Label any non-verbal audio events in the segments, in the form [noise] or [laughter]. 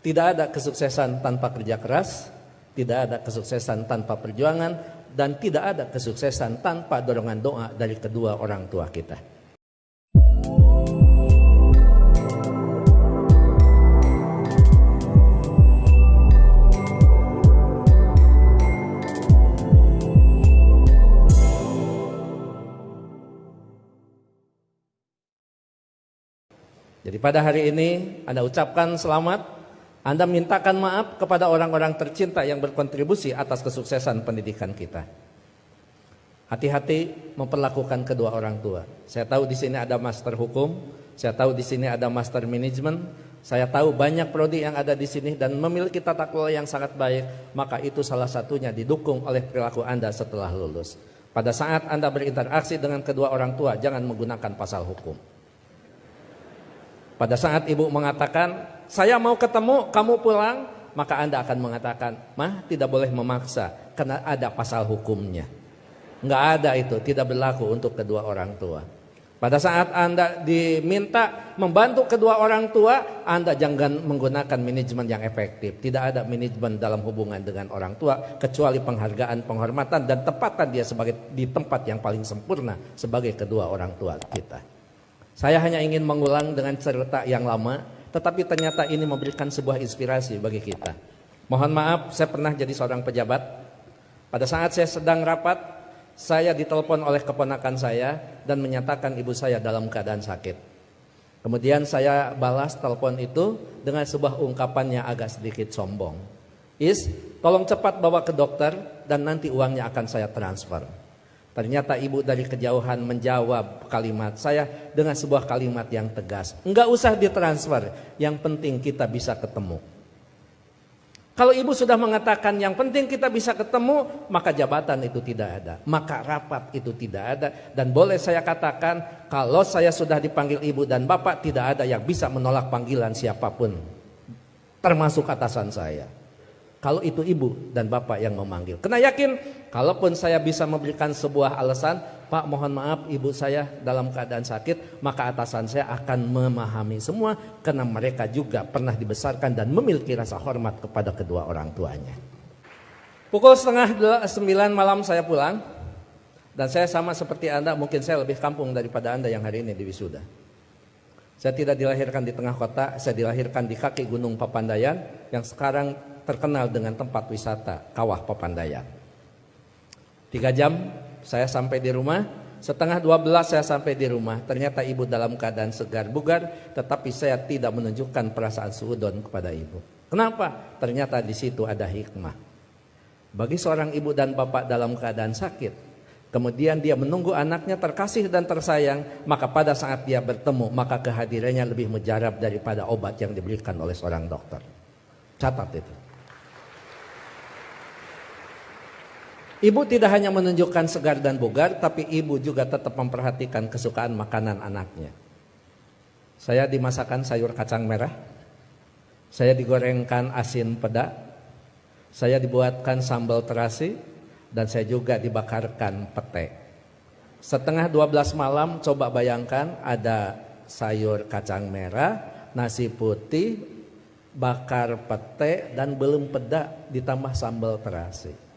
Tidak ada kesuksesan tanpa kerja keras, tidak ada kesuksesan tanpa perjuangan, dan tidak ada kesuksesan tanpa dorongan doa dari kedua orang tua kita. Jadi pada hari ini Anda ucapkan selamat, Anda mintakan maaf kepada orang-orang tercinta yang berkontribusi atas kesuksesan pendidikan kita. Hati-hati memperlakukan kedua orang tua. Saya tahu di sini ada master hukum, saya tahu di sini ada master manajemen, saya tahu banyak prodi yang ada di sini dan memiliki tata kelola yang sangat baik, maka itu salah satunya didukung oleh perilaku Anda setelah lulus. Pada saat Anda berinteraksi dengan kedua orang tua, jangan menggunakan pasal hukum. Pada saat ibu mengatakan, saya mau ketemu, kamu pulang, maka Anda akan mengatakan, mah tidak boleh memaksa, karena ada pasal hukumnya. Enggak ada itu, tidak berlaku untuk kedua orang tua. Pada saat Anda diminta membantu kedua orang tua, Anda jangan menggunakan manajemen yang efektif. Tidak ada manajemen dalam hubungan dengan orang tua, kecuali penghargaan, penghormatan, dan tempatan dia sebagai di tempat yang paling sempurna sebagai kedua orang tua kita. Saya hanya ingin mengulang dengan cerita yang lama, tetapi ternyata ini memberikan sebuah inspirasi bagi kita. Mohon maaf, saya pernah jadi seorang pejabat. Pada saat saya sedang rapat, saya ditelepon oleh keponakan saya dan menyatakan ibu saya dalam keadaan sakit. Kemudian saya balas telepon itu dengan sebuah ungkapan yang agak sedikit sombong. Is, tolong cepat bawa ke dokter dan nanti uangnya akan saya transfer. Ternyata ibu dari kejauhan menjawab kalimat saya dengan sebuah kalimat yang tegas. Enggak usah ditransfer, yang penting kita bisa ketemu. Kalau ibu sudah mengatakan yang penting kita bisa ketemu, maka jabatan itu tidak ada. Maka rapat itu tidak ada. Dan boleh saya katakan, kalau saya sudah dipanggil ibu dan bapak, tidak ada yang bisa menolak panggilan siapa pun. Termasuk atasan saya. Kalau itu ibu dan bapak yang memanggil. Kena yakin, kalaupun saya bisa memberikan sebuah alasan, Pak mohon maaf ibu saya dalam keadaan sakit, maka atasan saya akan memahami semua karena mereka juga pernah dibesarkan dan memiliki rasa hormat kepada kedua orang tuanya. Pukul setengah sembilan malam saya pulang dan saya sama seperti Anda, mungkin saya lebih kampung daripada Anda yang hari ini di wisuda. Saya tidak dilahirkan di tengah kota, saya dilahirkan di kaki Gunung Papandayan yang sekarang terkenal dengan tempat wisata Kawah Papandayan. Tiga jam saya sampai di rumah, setengah dua belas saya sampai di rumah. Ternyata ibu dalam keadaan segar bugar, tetapi saya tidak menunjukkan perasaan suudon kepada ibu. Kenapa? Ternyata di situ ada hikmah. Bagi seorang ibu dan bapak dalam keadaan sakit, Kemudian dia menunggu anaknya terkasih dan tersayang, maka pada saat dia bertemu, maka kehadirannya lebih mujarab daripada obat yang diberikan oleh seorang dokter. Catat itu. Ibu tidak hanya menunjukkan segar dan bugar, tapi ibu juga tetap memperhatikan kesukaan makanan anaknya. Saya dimasakan sayur kacang merah, saya digorengkan asin peda, saya dibuatkan sambal terasi, dan saya juga dibakarkan pete. Setengah 12 malam coba bayangkan ada sayur kacang merah, nasi putih, bakar pete, dan belum peda ditambah sambal terasi.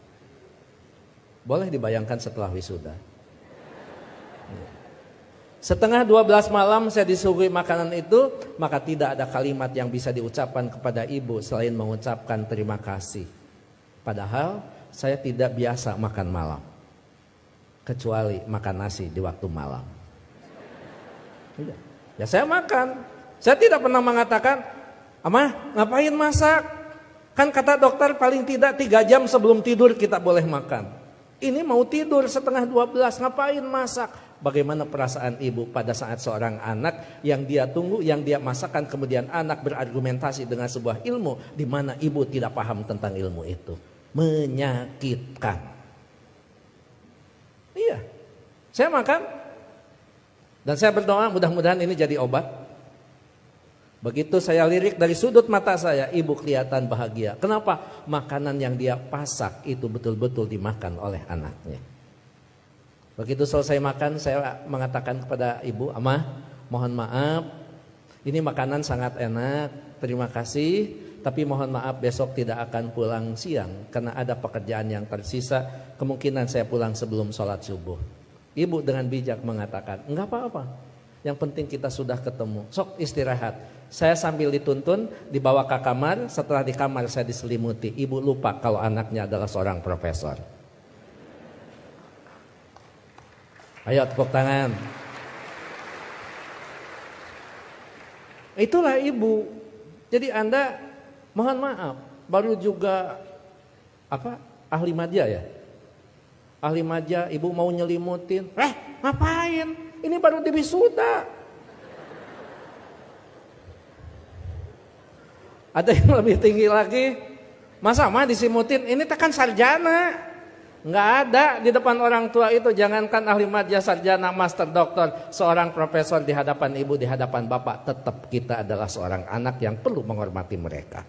Boleh dibayangkan setelah wisuda. Setengah 12 malam saya disuguhi makanan itu, maka tidak ada kalimat yang bisa diucapkan kepada ibu selain mengucapkan terima kasih. Padahal saya tidak biasa makan malam. Kecuali makan nasi di waktu malam. Tidak. Ya saya makan. Saya tidak pernah mengatakan, Amah ngapain masak? Kan kata dokter paling tidak tiga jam sebelum tidur kita boleh makan. Ini mau tidur setengah 12, ngapain masak? Bagaimana perasaan ibu pada saat seorang anak yang dia tunggu, yang dia masakan, kemudian anak berargumentasi dengan sebuah ilmu di mana ibu tidak paham tentang ilmu itu. Menyakitkan. Iya, saya makan dan saya berdoa mudah-mudahan ini jadi obat Begitu saya lirik dari sudut mata saya, ibu kelihatan bahagia. Kenapa? Makanan yang dia pasak itu betul-betul dimakan oleh anaknya. Begitu selesai makan, saya mengatakan kepada ibu, Amah, mohon maaf, ini makanan sangat enak, terima kasih. tapi mohon maaf besok tidak akan pulang siang karena ada pekerjaan yang tersisa. Kemungkinan saya pulang sebelum sholat subuh. Ibu dengan bijak mengatakan, enggak apa-apa. Yang penting kita sudah ketemu. Sok istirahat. Saya sambil dituntun, dibawa ke kamar. Setelah di kamar saya diselimuti. Ibu lupa kalau anaknya adalah seorang profesor. Ayo tepuk tangan. Itulah ibu. Jadi Anda mohon maaf, baru juga apa? Ahli madya ya? Ahli madya, ibu mau nyelimutin. Eh, ngapain? Ini baru di wisuda. Ada yang lebih tinggi lagi. Masa mah disimutin? Ini tekan sarjana. Nggak ada di depan orang tua itu. Jangankan ahli madya, sarjana, master, doktor. Seorang profesor di hadapan ibu, di hadapan bapak. Tetap kita adalah seorang anak yang perlu menghormati mereka.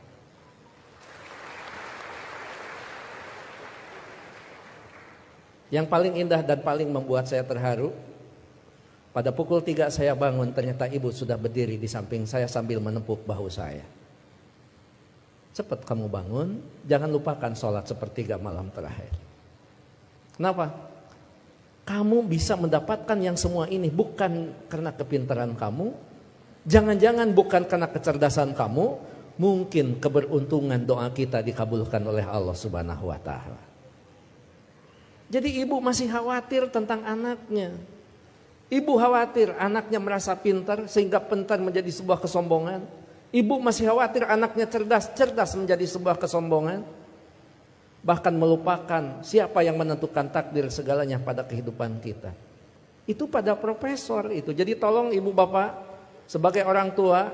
Yang paling indah dan paling membuat saya terharu. Pada pukul 3 saya bangun, ternyata ibu sudah berdiri di samping saya sambil menepuk bahu saya. Cepat kamu bangun, jangan lupakan sholat sepertiga malam terakhir. Kenapa? Kamu bisa mendapatkan yang semua ini bukan karena kepintaran kamu, jangan-jangan bukan karena kecerdasan kamu, mungkin keberuntungan doa kita dikabulkan oleh Allah Subhanahu wa taala. Jadi ibu masih khawatir tentang anaknya. Ibu khawatir anaknya merasa pintar sehingga pintar menjadi sebuah kesombongan. Ibu masih khawatir anaknya cerdas, cerdas menjadi sebuah kesombongan bahkan melupakan siapa yang menentukan takdir segalanya pada kehidupan kita. Itu pada profesor itu. Jadi tolong ibu bapak sebagai orang tua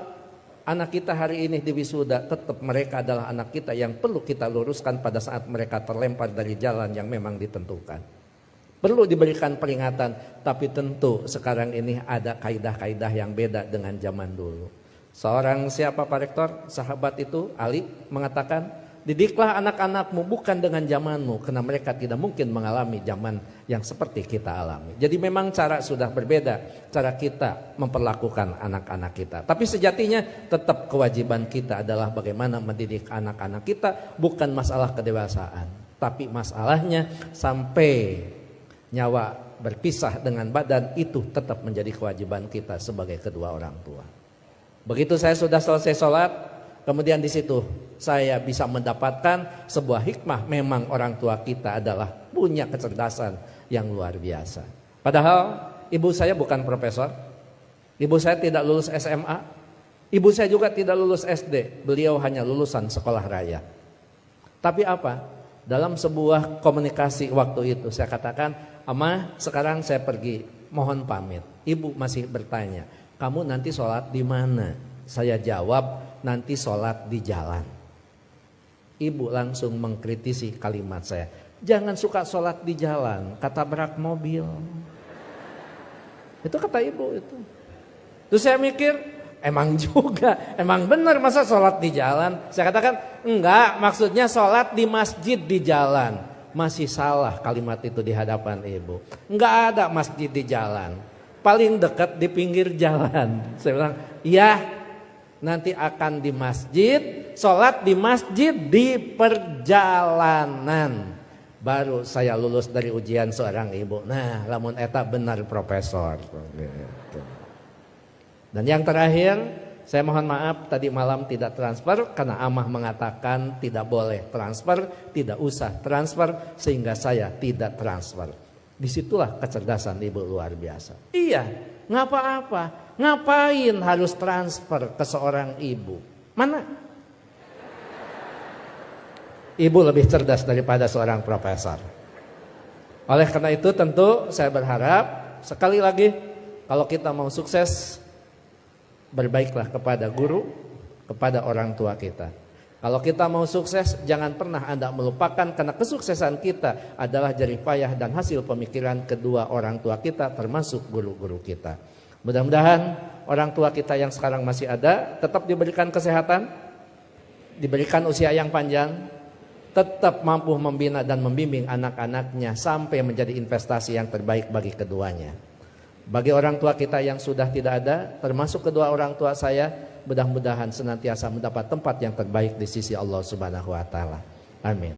anak kita hari ini di wisuda tetap mereka adalah anak kita yang perlu kita luruskan pada saat mereka terlempar dari jalan yang memang ditentukan. Perlu diberikan peringatan tapi tentu sekarang ini ada kaidah-kaidah yang beda dengan zaman dulu. Seorang siapa Pak Rektor? Sahabat itu Ali mengatakan Didiklah anak-anakmu bukan dengan zamanmu karena mereka tidak mungkin mengalami zaman yang seperti kita alami. Jadi memang cara sudah berbeda cara kita memperlakukan anak-anak kita. Tapi sejatinya tetap kewajiban kita adalah bagaimana mendidik anak-anak kita bukan masalah kedewasaan, tapi masalahnya sampai nyawa berpisah dengan badan itu tetap menjadi kewajiban kita sebagai kedua orang tua. Begitu saya sudah selesai sholat, Kemudian di situ saya bisa mendapatkan sebuah hikmah. Memang orang tua kita adalah punya kecerdasan yang luar biasa. Padahal ibu saya bukan profesor. Ibu saya tidak lulus SMA. Ibu saya juga tidak lulus SD. Beliau hanya lulusan sekolah raya. Tapi apa? Dalam sebuah komunikasi waktu itu saya katakan, Ama sekarang saya pergi, mohon pamit. Ibu masih bertanya, kamu nanti sholat di mana? Saya jawab, nanti sholat di jalan. Ibu langsung mengkritisi kalimat saya. Jangan suka sholat di jalan, kata berak mobil. Itu kata ibu itu. Terus saya mikir, emang juga, emang benar masa sholat di jalan. Saya katakan, enggak maksudnya sholat di masjid di jalan. Masih salah kalimat itu di hadapan ibu. Enggak ada masjid di jalan. Paling dekat di pinggir jalan. [laughs] Saya bilang, iya nanti akan di masjid, sholat di masjid di perjalanan. Baru saya lulus dari ujian seorang ibu. Nah, lamun eta benar profesor. Dan yang terakhir, saya mohon maaf tadi malam tidak transfer karena Amah mengatakan tidak boleh transfer, tidak usah transfer sehingga saya tidak transfer. Di situlah kecerdasan ibu luar biasa. Iya, ngapa apa Ngapain harus transfer ke seorang ibu? Mana? Ibu lebih cerdas daripada seorang profesor. Oleh karena itu tentu saya berharap sekali lagi kalau kita mau sukses berbaiklah kepada guru, kepada orang tua kita. Kalau kita mau sukses jangan pernah Anda melupakan karena kesuksesan kita adalah jerih payah dan hasil pemikiran kedua orang tua kita termasuk guru-guru kita. Mudah-mudahan orang tua kita yang sekarang masih ada tetap diberikan kesehatan, diberikan usia yang panjang, tetap mampu membina dan membimbing anak-anaknya sampai menjadi investasi yang terbaik bagi keduanya. Bagi orang tua kita yang sudah tidak ada, termasuk kedua orang tua saya, mudah-mudahan senantiasa mendapat tempat yang terbaik di sisi Allah Subhanahu wa taala. Amin.